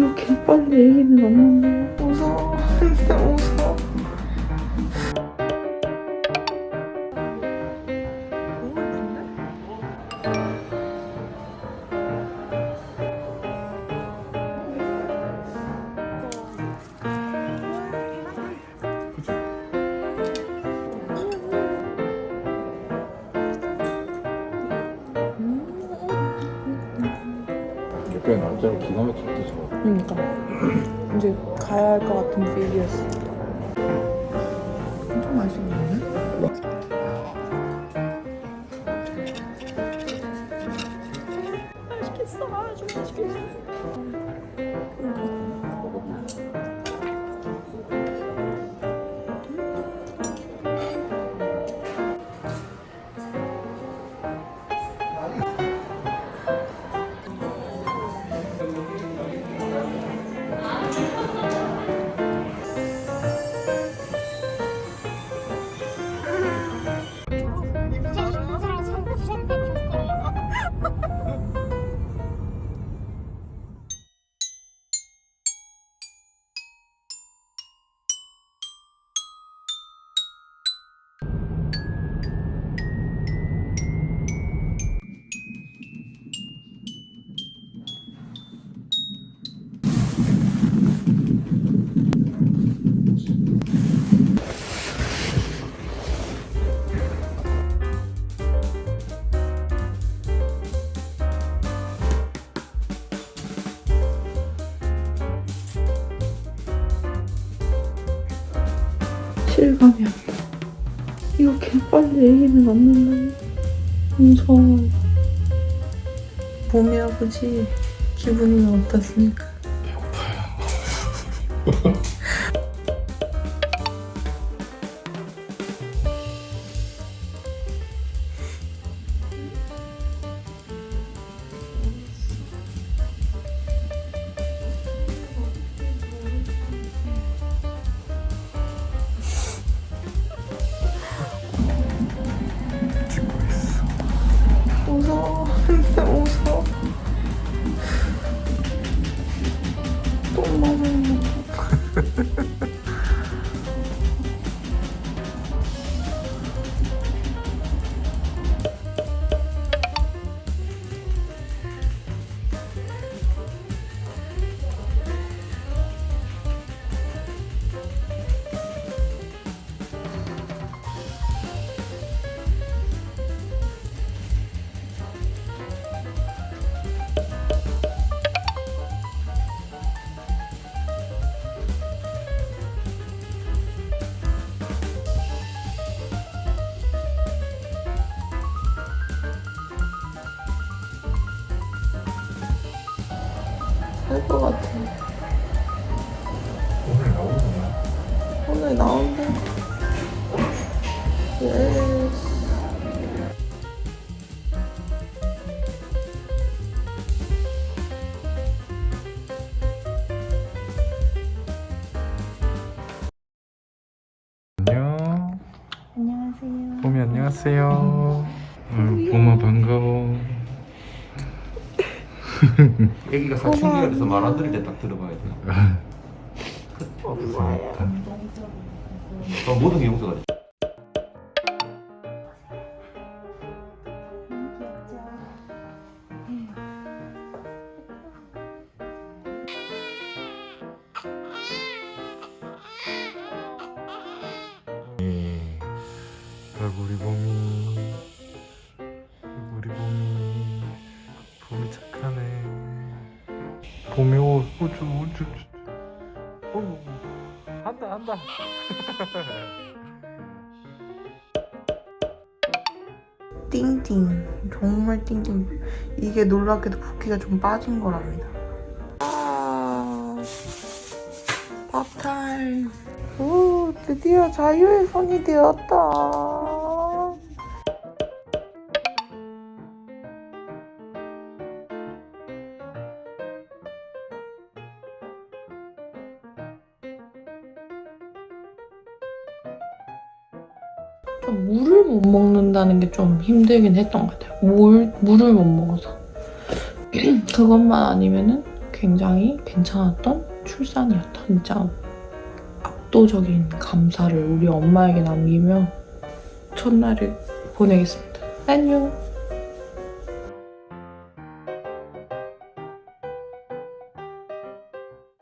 이거 개빨리 얘기는 없는데 무서워. 진짜 무서워. 옆에 날짜를 기가 막히게 좋아. 그러니까 이제 가야 할 것 같은 필이었어. 엄청 맛있었는데? 맛있겠어. 아주 맛있겠어. 실감이 안 나. 이거 개빨리 얘기는 없는데 무서워. 봄이 아버지 기분은 어떻습니까? 찍고 살것 같아. 오늘 나오구나. 오늘 나온다. 예스. 안녕. 안녕하세요. 봄이 안녕하세요. 아유, 봄아 반가워. 애기가 사춘기가 돼서 말 안 들을 때 딱 들어봐야 돼. 어, 모든 게 용서가 돼. 우리 봄이 아이 봄이 옷 우쭈 우쭈 어 한다 한다 띵띵. 정말 띵띵. 이게 놀랍게도 붓기가 좀 빠진 거랍니다. 아, 밥타임. 오, 드디어 자유의 손이 되었다. 좀 물을 못 먹는다는 게 좀 힘들긴 했던 것 같아요. 물, 물을 못 먹어서. 그것만 아니면은 굉장히 괜찮았던 출산이었다. 진짜 압도적인 감사를 우리 엄마에게 남기며 첫날을 보내겠습니다. 안녕.